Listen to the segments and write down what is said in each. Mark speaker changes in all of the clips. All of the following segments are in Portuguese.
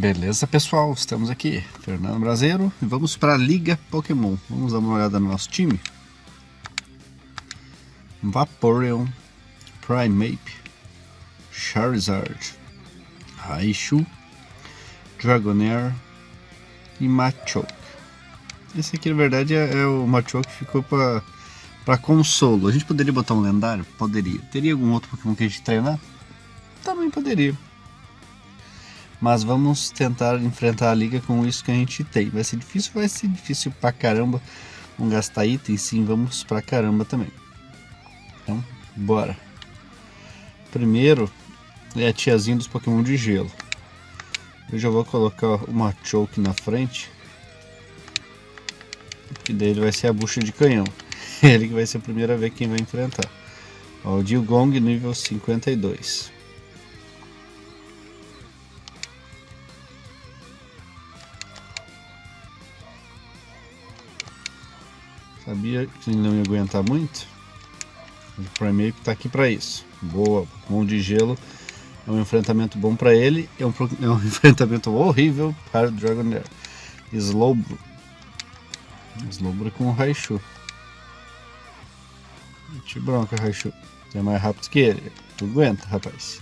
Speaker 1: Beleza, pessoal? Estamos aqui, Fernando Brasileiro, e vamos para a Liga Pokémon. Vamos dar uma olhada no nosso time. Vaporeon, Primeape, Charizard, Raichu, Dragonair e Machoke. Esse aqui, na verdade, é, é o Machoke que ficou para para consolo. A gente poderia botar um lendário? Poderia. Teria algum outro Pokémon que a gente treinar? Também poderia. Mas vamos tentar enfrentar a liga com isso que a gente tem. Vai ser difícil? Vai ser difícil pra caramba. Vamos gastar itens? Sim, vamos pra caramba também. Então, bora. Primeiro é a tiazinha dos Pokémon de gelo. Eu já vou colocar uma Choke na frente. Que daí ele vai ser a bucha de canhão. Ele que vai ser a primeira vez quem vai enfrentar. Ó, o Dilgong nível 52. Sabia que ele não ia aguentar muito? O Primeape está aqui para isso. Boa, mão de gelo. É um enfrentamento bom para ele. É um, é um enfrentamento horrível para o Dragonair. Slowbro. Slowbro com o Raichu. Te bronca, Raichu. Você é mais rápido que ele. Tu aguenta, rapaz.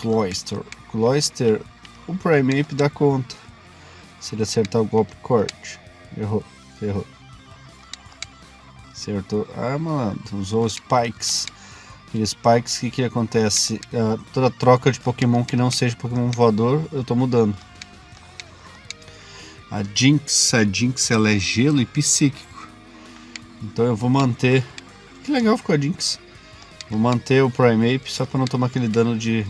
Speaker 1: Cloyster. Cloyster. O Primeape dá conta. Se ele acertar o golpe corte. Errou. Errou. Acertou. Ah, mano, usou Spikes. Aqueles Spikes, o que, que acontece? Uh, toda troca de Pokémon que não seja Pokémon voador, eu tô mudando. A Jinx, a Jinx ela é gelo e psíquico. Então eu vou manter. Que legal ficou a Jinx. Vou manter o Primeape só para não tomar aquele dano de,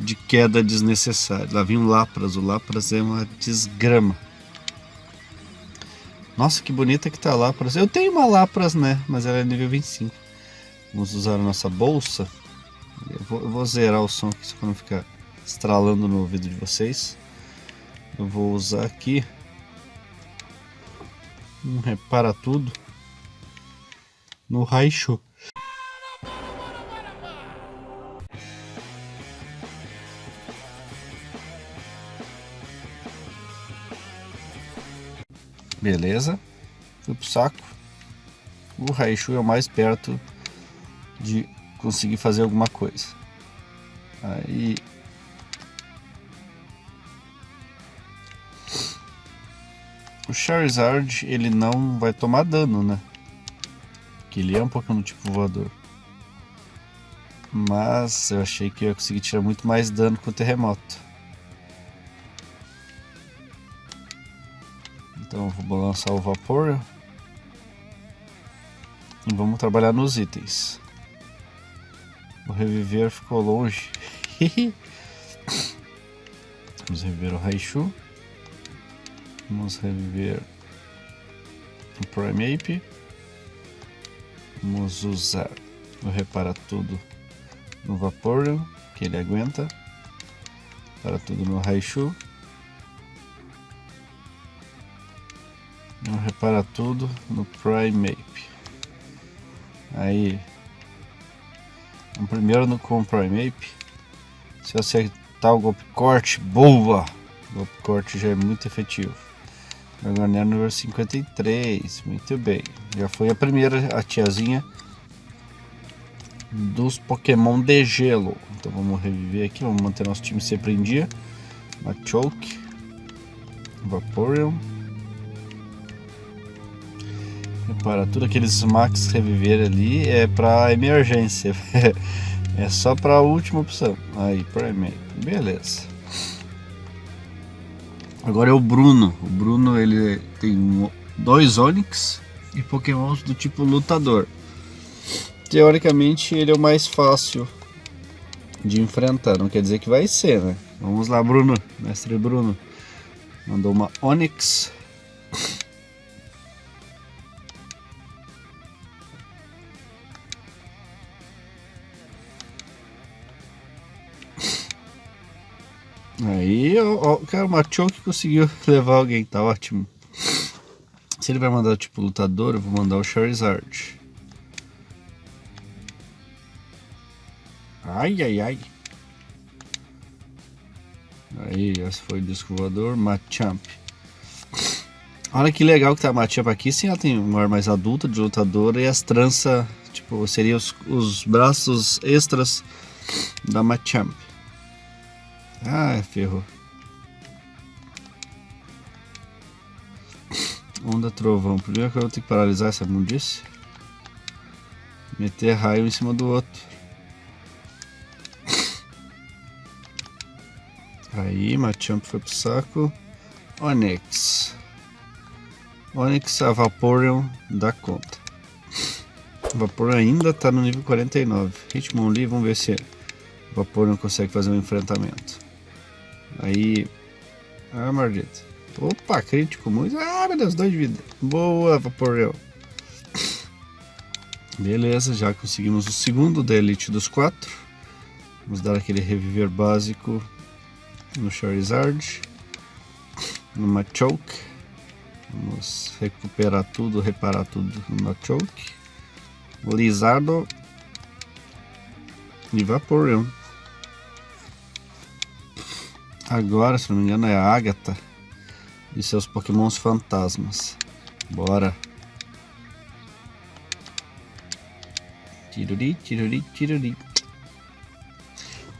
Speaker 1: de queda desnecessário. Lá vem o Lapras. O Lapras é uma desgrama. Nossa, que bonita que tá a Lapras. Eu tenho uma Lapras, né? Mas ela é nível 25. Vamos usar a nossa bolsa. Eu vou, eu vou zerar o som aqui, só para não ficar estralando no ouvido de vocês. Eu vou usar aqui. Um repara tudo. No Raichu. Beleza. Fui pro saco. O Raichu é o mais perto de conseguir fazer alguma coisa. Aí... O Charizard, ele não vai tomar dano, né? Que ele é um Pokémon tipo voador. Mas eu achei que eu ia conseguir tirar muito mais dano com o terremoto. Então vou balançar o vapor. E vamos trabalhar nos itens. O reviver ficou longe. vamos reviver o Raichu. Vamos reviver o Primeape. Vamos usar o Repara Tudo no Vaporeon, que ele aguenta. Para tudo no Raichu. Repara tudo no Primeape. Aí, o primeiro no, com o Primeape. Se acertar o golpe corte, boa! O golpe corte já é muito efetivo. Garganel número 53, muito bem. Já foi a primeira, a tiazinha dos Pokémon de gelo. Então vamos reviver aqui, vamos manter nosso time sempre em dia. Machoke, Vaporeon. Para tudo aqueles max reviver ali é para emergência. é só para a última opção. Aí, Primate. Beleza. Agora é o Bruno. O Bruno ele tem dois Onix e Pokémons do tipo lutador. Teoricamente ele é o mais fácil de enfrentar. Não quer dizer que vai ser, né? Vamos lá, Bruno. Mestre Bruno. Mandou uma Onix. Aí, ó, ó, cara, o Machoke conseguiu levar alguém, tá ótimo. Se ele vai mandar tipo lutador, eu vou mandar o Charizard. Ai, ai, ai. Aí, esse foi o disco voador, Machamp. Olha que legal que tá a Machamp aqui, sim, ela tem um ar mais adulto de lutadora e as tranças, tipo, seriam os, os braços extras da Machamp. Ah, ferrou. Onda trovão. Primeiro que eu vou ter que paralisar essa mundice. Meter raio em cima do outro. Aí, Machamp foi pro saco. Onix. Onix, a Vaporeon dá conta. Vaporeon ainda tá no nível 49. Hitmonlee, vamos ver se Vaporeon consegue fazer um enfrentamento. Aí... Ah, maldito. Opa, crítico muito. Ah, meu Deus, dois de vida. Boa, Vaporeon. Beleza, já conseguimos o segundo da Elite dos quatro. Vamos dar aquele reviver básico no Charizard. No Machoke. Vamos recuperar tudo, reparar tudo no Machoke. Lizardo. E Vaporeon. Agora, se não me engano, é a Agatha e seus pokémons fantasmas. Bora! Tiruri, tiruri, tiruri.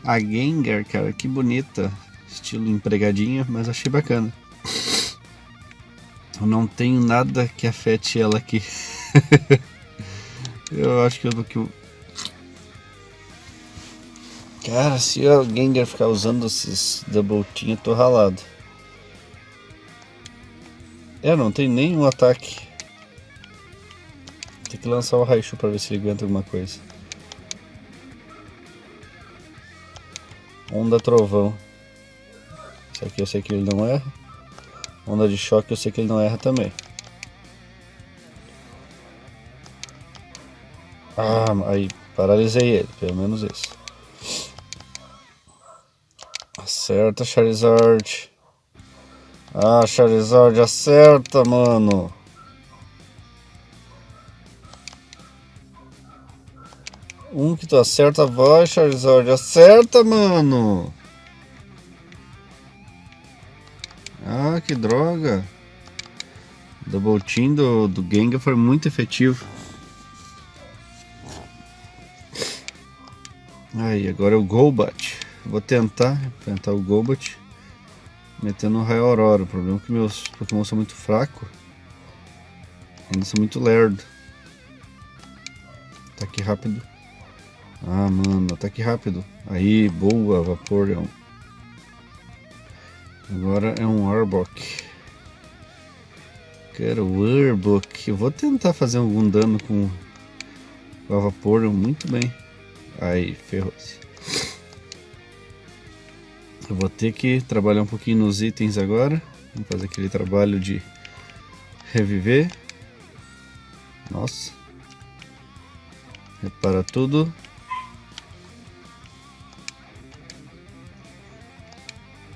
Speaker 1: A Gengar, cara, que bonita. Estilo empregadinha, mas achei bacana. Eu não tenho nada que afete ela aqui. eu acho que eu que Cara, se o Gengar ficar usando esses double team, eu tô ralado. É, não tem nenhum ataque. Tem que lançar o Raichu pra ver se ele aguenta alguma coisa. Onda Trovão. Isso aqui eu sei que ele não erra. Onda de choque eu sei que ele não erra também. Ah, aí paralisei ele, pelo menos isso. Acerta, Charizard. Ah, Charizard, acerta, mano. Um que tu acerta, vai, Charizard. Acerta, mano. Ah, que droga. Double team do, do Gengar foi muito efetivo. Aí, agora é o Golbat. Vou tentar enfrentar o Golbat metendo um raio aurora. O problema é que meus Pokémon são muito fracos. Ainda são muito lerdo. Ataque rápido. Ah, mano, ataque rápido. Aí, boa, Vaporeon. Agora é um Arbok. Quero o Arbok. Eu vou tentar fazer algum dano com o Vaporeon. Muito bem. Aí, ferrou-se. Eu vou ter que trabalhar um pouquinho nos itens agora. Vamos fazer aquele trabalho de reviver. Nossa. Repara tudo.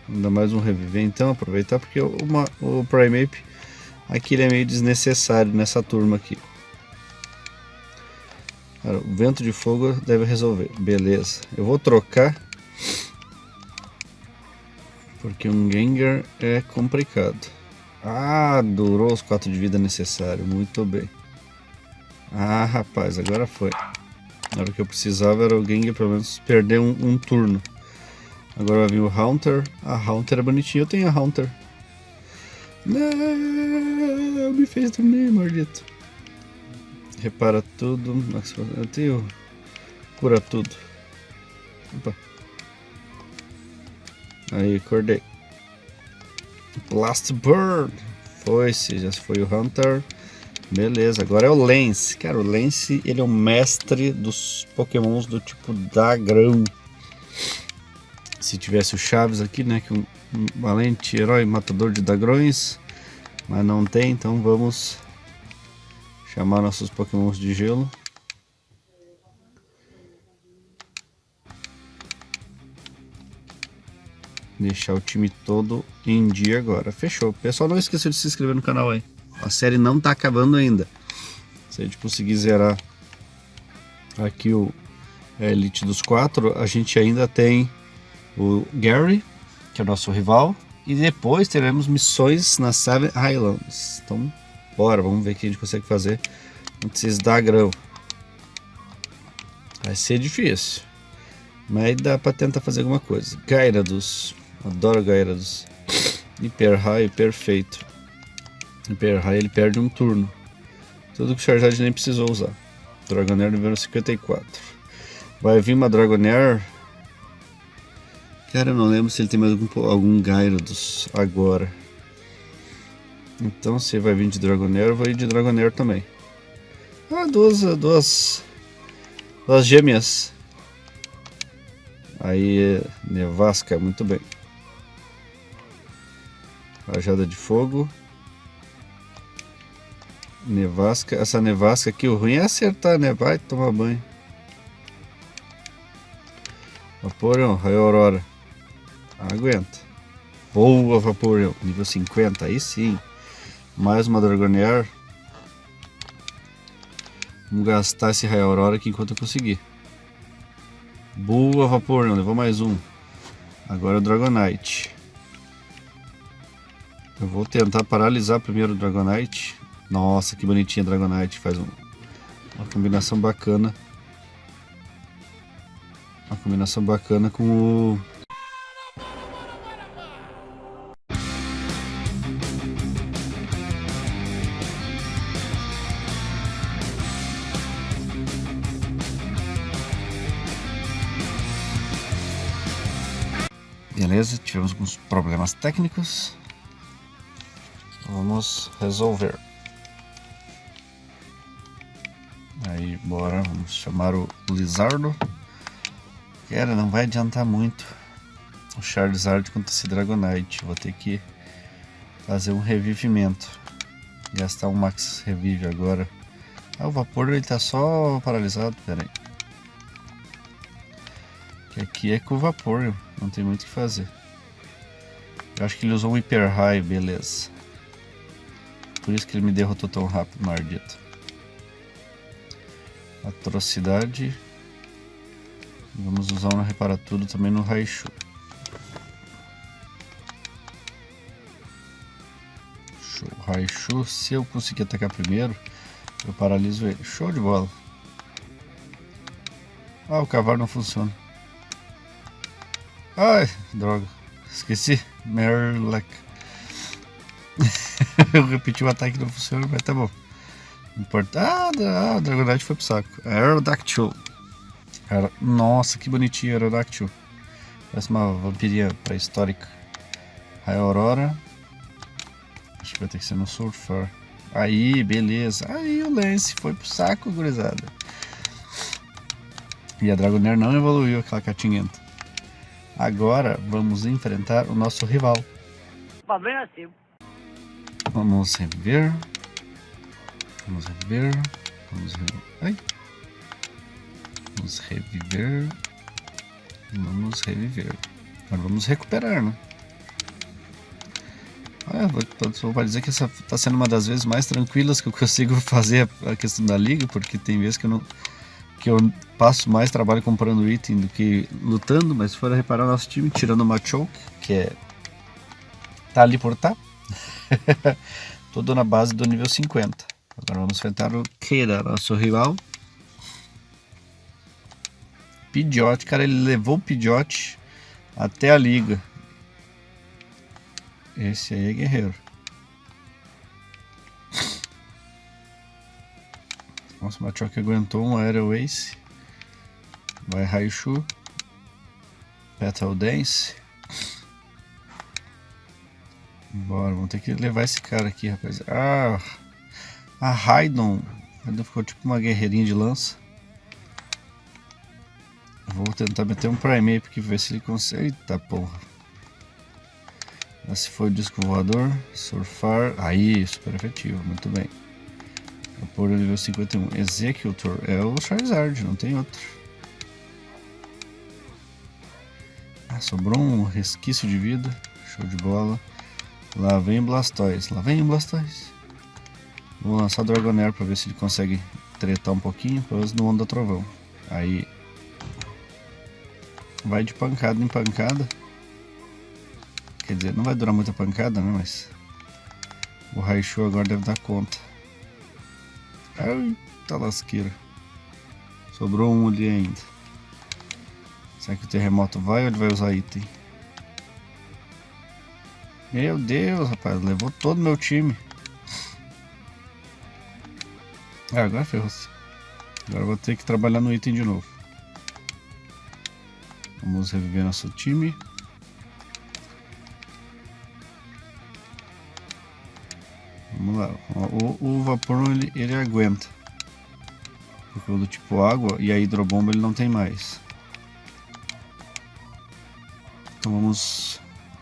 Speaker 1: Ainda mais um reviver então, aproveitar porque uma, o Primeape aqui ele é meio desnecessário nessa turma aqui. Cara, o vento de fogo deve resolver, beleza. Eu vou trocar porque um Gengar é complicado. Ah, durou os 4 de vida necessário, muito bem. Ah, rapaz, agora foi. Na hora que eu precisava era o Gengar pelo menos perder um, um turno. Agora vai vir o Haunter. A Haunter é bonitinha. Eu tenho a Haunter. Não, me fez dormir, maldito. Repara tudo. Eu tenho. Cura tudo. Opa. Aí, acordei. Blast Bird. Foi-se, já foi o Hunter. Beleza, agora é o Lance. Cara, o Lance, ele é o mestre dos pokémons do tipo Dagrão se tivesse o Chaves aqui, né, que é um, um valente herói matador de dragões, mas não tem, então vamos chamar nossos pokémons de gelo. Deixar o time todo em dia agora. Fechou. Pessoal, não esqueça de se inscrever no canal aí. A série não tá acabando ainda. Se a gente conseguir zerar aqui o Elite dos quatro, a gente ainda tem o Gary, que é o nosso rival. E depois teremos missões na Seven Highlands. Então, bora, vamos ver o que a gente consegue fazer antes da grão. Vai ser difícil. Mas dá pra tentar fazer alguma coisa. Gyarados. Adoro Gyarados. Hyper High, perfeito. Hyper High ele perde um turno. Tudo que o Charizard nem precisou usar. Dragonair nível 54. Vai vir uma Dragonair. Cara, eu não lembro se ele tem mais algum, algum Gyarados agora. Então se vai vir de Dragonair, eu vou ir de Dragonair também. Ah, duas, duas, duas gêmeas. Aí, Nevasca, muito bem. Rajada de fogo. Nevasca. Essa nevasca aqui, o ruim é acertar, né? Vai tomar banho. Vaporão, raio aurora. Aguenta. Boa, Vaporão. Nível 50, aí sim. Mais uma Dragonair. Vamos gastar esse raio aurora aqui enquanto eu conseguir. Boa, Vaporão. Levou mais um. Agora o Dragonite. Eu vou tentar paralisar primeiro o Dragonite. Nossa, que bonitinha a Dragonite. Faz um, uma combinação bacana. Uma combinação bacana com o... Beleza, tivemos alguns problemas técnicos. Vamos resolver. Aí, bora, vamos chamar o Lizardo. Cara, não vai adiantar muito o Charizard contra esse Dragonite. Vou ter que fazer um revivimento. Gastar um Max Revive agora. Ah, o Vapor ele tá só paralisado, pera aí. Aqui é com o Vapor, não tem muito o que fazer. Eu acho que ele usou um Hyper High, beleza. Por isso que ele me derrotou tão rápido, maldito. Atrocidade. Vamos usar um Repara Tudo também no Raichu. Show. Raichu, se eu conseguir atacar primeiro, eu paraliso ele. Show de bola. Ah, o cavalo não funciona. Ai, droga. Esqueci. Merlek. eu repeti o ataque não funciona, mas tá bom. Importa... Ah, o Dragonite foi pro saco. Aerodactyl. Nossa, que bonitinho Aerodactyl. Parece uma vampirinha pré-histórica. Raio Aurora. Acho que vai ter que ser no Surfer. Aí, beleza. Aí o Lance foi pro saco, gurizada. E a Dragonair não evoluiu aquela catinhenta. Agora vamos enfrentar o nosso rival.
Speaker 2: Problema seu.
Speaker 1: Vamos rever. Vamos rever. Vamos rever. Ai. Vamos reviver. Vamos reviver. Agora vamos recuperar, né? Ah, vou, vou dizer que essa está sendo uma das vezes mais tranquilas que eu consigo fazer a questão da liga, porque tem vezes que eu não que eu passo mais trabalho comprando item do que lutando, mas se for reparar nosso time, tirando o Machoke, que é tá ali por tá, todo na base do nível 50. Agora vamos enfrentar o Keira, nosso rival. Pidgeot, cara, ele levou o Pidgeot até a liga. Esse aí é guerreiro. Nossa, o Machoke aguentou um Aerial Ace. Vai Raichu. Petal Dance. Bora, vamos ter que levar esse cara aqui, rapaz. Ah, a Raidon. Raidon ficou tipo uma guerreirinha de lança. Vou tentar meter um Primeape aqui, ver se ele consegue. Eita porra. Esse foi o disco voador. Surfar. Aí, super efetivo, muito bem. Vapor nível 51. Executor é o Charizard, não tem outro. Ah, sobrou um resquício de vida. Show de bola. Lá vem Blastoise. Lá vem Blastoise. Vou lançar o Dragonair para ver se ele consegue tretar um pouquinho, pelo menos no Onda Trovão. Aí vai de pancada em pancada. Quer dizer, não vai durar muita pancada, né? Mas o Raichu agora deve dar conta. Ai, tá lasqueira. Sobrou um ali ainda. Será que o terremoto vai ou ele vai usar item? Meu Deus, rapaz, levou todo meu time. Ah, agora ferrou-se. Agora vou ter que trabalhar no item de novo. Vamos reviver nosso time. Vamos lá. O, o vapor ele, ele aguenta. Porque o do tipo água e a hidrobomba ele não tem mais. Então vamos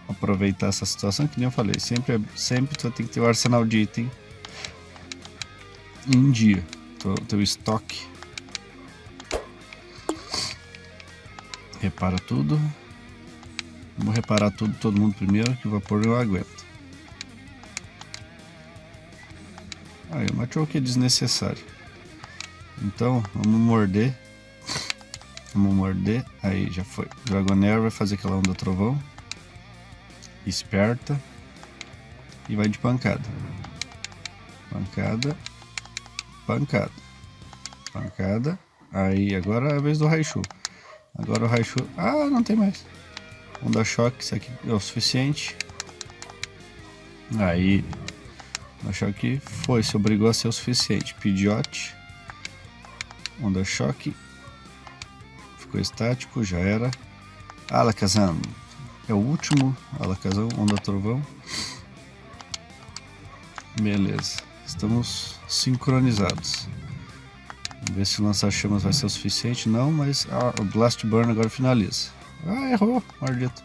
Speaker 1: aproveitar essa situação que nem eu falei. Sempre, sempre tu tem que ter o arsenal de item em dia. Teu, teu estoque. Repara tudo. Vamos reparar tudo, todo mundo primeiro, que o vapor eu aguento. Aí, o machoke é desnecessário. Então, vamos morder. Vamos morder. Aí, já foi. Dragonair vai fazer aquela onda trovão. Esperta. E vai de pancada. Pancada. Pancada. Pancada. Aí, agora é a vez do Raichu. Agora o Raichu... Ah, não tem mais. Onda choque, isso aqui é o suficiente. Aí... Onda choque foi, se obrigou a ser o suficiente. Pidiote. Onda choque. Ficou estático, já era. Alakazam. É o último. Alakazam, onda trovão. Beleza. Estamos sincronizados. Vamos ver se o lança-chamas vai ser o suficiente. Não, mas o Blast Burn agora finaliza. Ah, errou, maldito.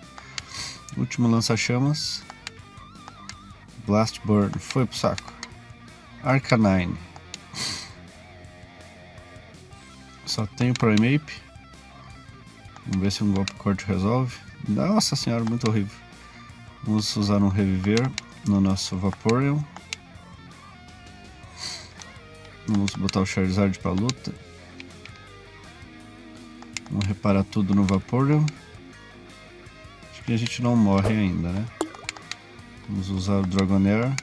Speaker 1: Último lança-chamas. Blast Burn, foi pro saco. Arcanine. Só tem o Primeape. Vamos ver se um golpe corte resolve. Nossa senhora, muito horrível. Vamos usar um Reviver no nosso Vaporeon. Vamos botar o Charizard para luta. Vamos reparar tudo no Vaporeon. Acho que a gente não morre ainda, né? Vamos usar o Dragonair.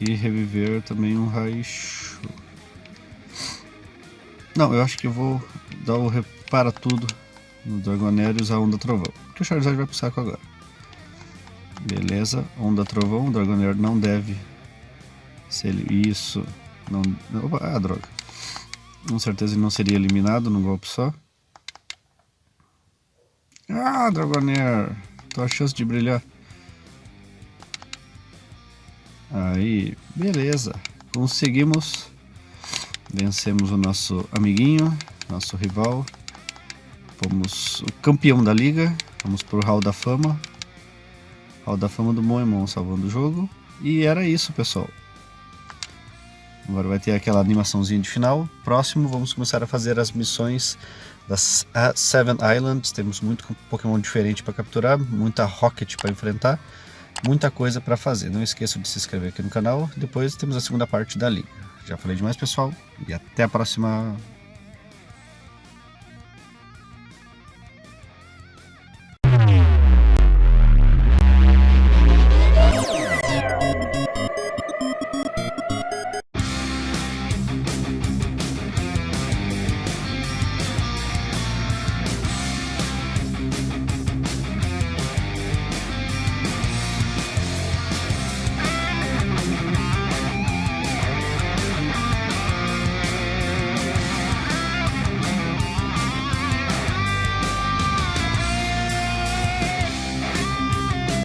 Speaker 1: E reviver também um Raichu. Não, eu acho que eu vou dar o repara tudo no Dragonair usar a Onda Trovão. Porque o Charizard vai pro saco agora. Beleza, Onda Trovão, o Dragonair não deve se ele. Isso. Não. Opa, ah, droga. Com certeza ele não seria eliminado num golpe só. Ah, Dragonair. Tua chance de brilhar. Aí, beleza. Conseguimos. Vencemos o nosso amiguinho, nosso rival. Fomos o campeão da liga. Vamos pro Hall da Fama. Hall da Fama do Moemon salvando o jogo. E era isso, pessoal. Agora vai ter aquela animaçãozinha de final. Próximo, vamos começar a fazer as missões das Seven Islands. Temos muito Pokémon diferente para capturar, muita Rocket para enfrentar, muita coisa para fazer. Não esqueçam de se inscrever aqui no canal. Depois temos a segunda parte da liga. Já falei demais, pessoal, e até a próxima.